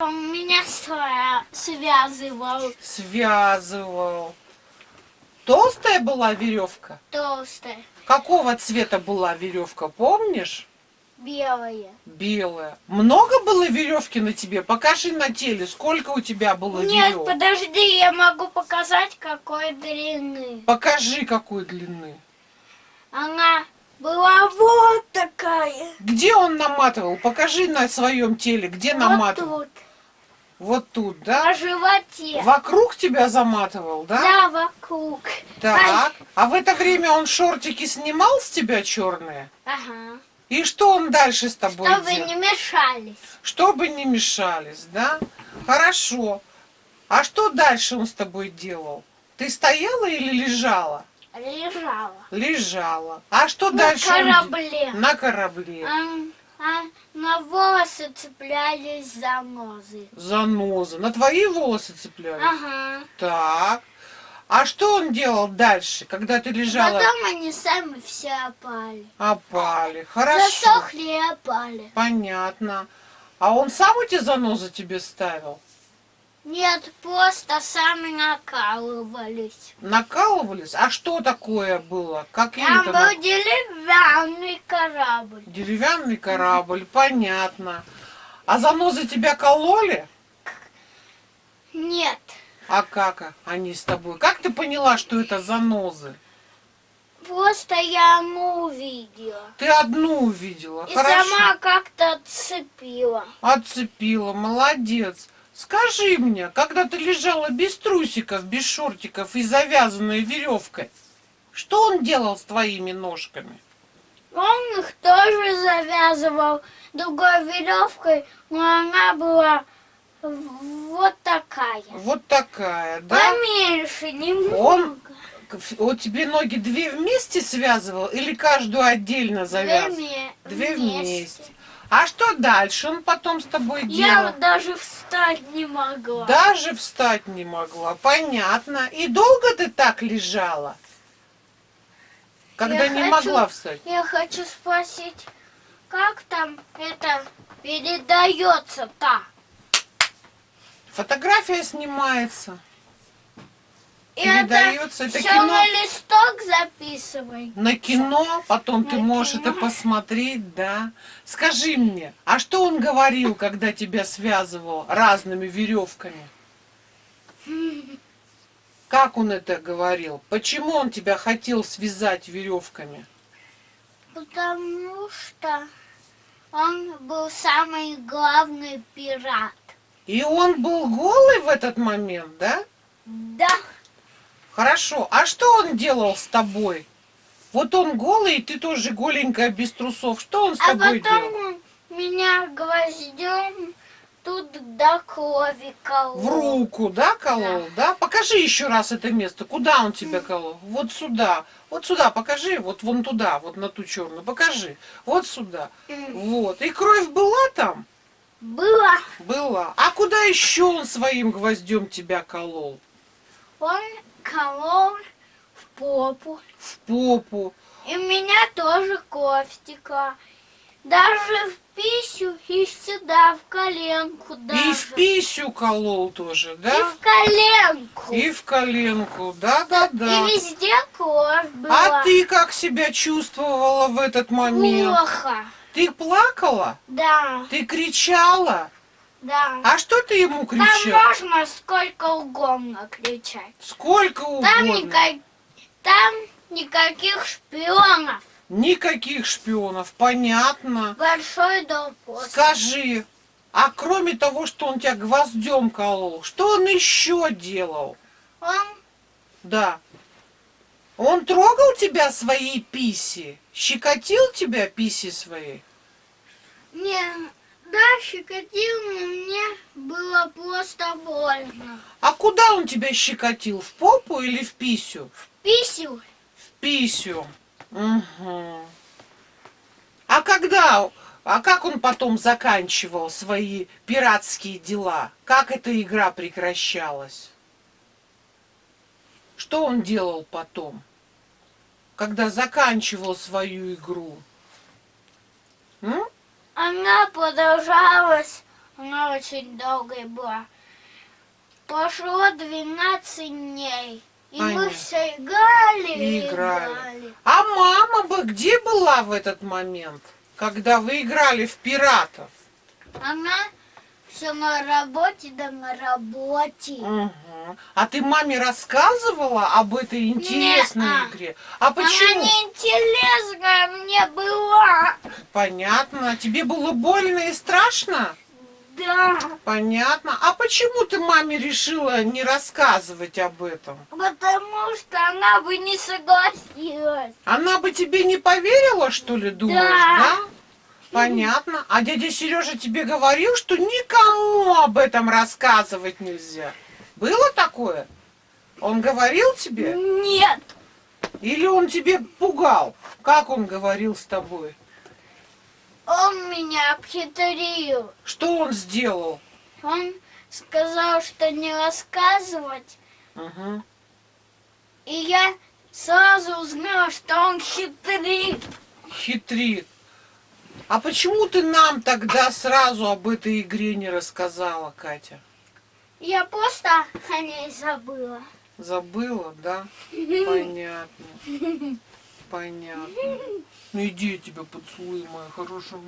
Он меня свя- связывал Связывал. Толстая была веревка? толстая, Какого цвета была веревка, помнишь? белая. Белая. Много было веревки на тебе? Покажи на теле, сколько у тебя было Нет, веревок. подожди, я могу показать, какой длины. Покажи, какой длины. Она была вот такая. Где он наматывал? Покажи на своем теле, где Вот наматывал. тут, Вот тут, да? на животе. Вокруг тебя заматывал, да? Да, вокруг. Так. А в это время он шортики снимал с тебя черные? Ага. И что он дальше с тобой Чтобы делал? не мешались. Чтобы не мешались, да? Хорошо. А что дальше он с тобой делал? Ты стояла или лежала? Лежала. Лежала. А что На дальше? он де- корабле. На корабле. А, а на волосы цеплялись занозы. Заноза. На твои волосы цеплялись? Ага. Так. А что он делал дальше, когда ты лежала? Потом они сами все опали. Опали. Хорошо. Засохли и опали. Понятно. А он сам эти занозы тебе ставил? Нет, просто сами накалывались. Накалывались? А что такое было? Какие Там это был деревянный корабль. Деревянный корабль, понятно. А занозы тебя кололи? Нет, А как они с тобой? Как ты поняла, что это занозы? просто я одну увидела. Ты одну увидела. И Хорошо. сама как-то отцепила. Отцепила, молодец. Скажи мне, когда ты лежала без трусиков, без шортиков и завязанной веревкой, что он делал с твоими ножками? Он их тоже завязывал другой веревкой, но она была вот такая. Вот такая, да? Поменьше, немного. Он вот тебе ноги две вместе связывал или каждую отдельно завязывал? Две Две вместе. вместе. А что дальше он потом с тобой Я делал? вот даже встать не могла. Даже встать не могла. Понятно. И долго ты так лежала? Когда Я не хочу- могла встать? Я хочу спросить, как там это передается-то? Фотография снимается. И Передается. Это все кино. на листок записывай. На кино, потом ты На можешь кино. это посмотреть, да. Скажи мне, а что он говорил, когда тебя связывал разными веревками? Как он это говорил? Почему он тебя хотел связать веревками? Потому что он был самый главный пират. И он был голый в этот момент, да? Да, Хорошо. А что он делал с тобой? Вот он голый, и ты тоже голенькая, без трусов. Что он с а тобой потом делал? он меня гвоздем тут до крови колол. В руку, да, колол, да? Покажи еще раз это место. Куда он тебя колол? Вот сюда. Вот сюда покажи, вот вон туда, вот на ту черную. Покажи. Вот сюда. Вот. И кровь была там? Было. Была. А куда еще он своим гвоздем тебя колол? Он колол в попу. В попу. И у меня тоже кровь текла. Даже в пищу и сюда, в коленку даже. И в писю колол тоже, И да? в коленку. И в коленку. Да, да, да. И везде кровь была. А ты как себя чувствовала в этот момент? Плохо. Ты плакала? Да, Ты кричала? да. А что ты ему Там кричала? можно сколько угодно кричать. Сколько Там, угодно. никак- там никаких шпионов. Никаких шпионов, понятно. Большой дом после. Скажи, а кроме того, что он тебя гвоздем колол, что он еще делал? Он Да. Он трогал тебя своей писи? Щекотил тебя писи своей? не да, щекотил, но мне было просто больно. А куда он тебя щекотил? В попу или в писю? Писю В писю. Мгм. А когда, а как он потом заканчивал свои пиратские дела? Как эта игра прекращалась? Что он делал потом, когда заканчивал свою игру? М? Она продолжалась, Она очень долгая была. Прошло 12 дней. И мы Понятно. все играли и играли. играли. А мама бы где была в этот момент, когда вы играли в пиратов? Она все на работе, да на работе. Мгм. А ты маме рассказывала об этой интересной Не-а. игре? А Она почему? неинтересная мне была. Понятно. Тебе было больно и страшно? Да. Понятно. А почему ты маме решила не рассказывать об этом? Потому что она бы не согласилась. Она бы тебе не поверила, что ли, думаешь, Да. да? Понятно. А дядя Сережа тебе говорил, что никому об этом рассказывать нельзя. Было такое? Он говорил тебе? Нет. Или он тебе пугал? Как он говорил с тобой? Он меня обхитрил. Что он сделал? Он сказал, что не рассказывать. Мгм. И я сразу узнала, что он хитрит. Хитрит. А почему ты нам тогда сразу об этой игре не рассказала, Катя? Я просто о ней забыла. Забыла, да? Понятно. Понятно. Ну иди я тебя поцелую, моя хорошая.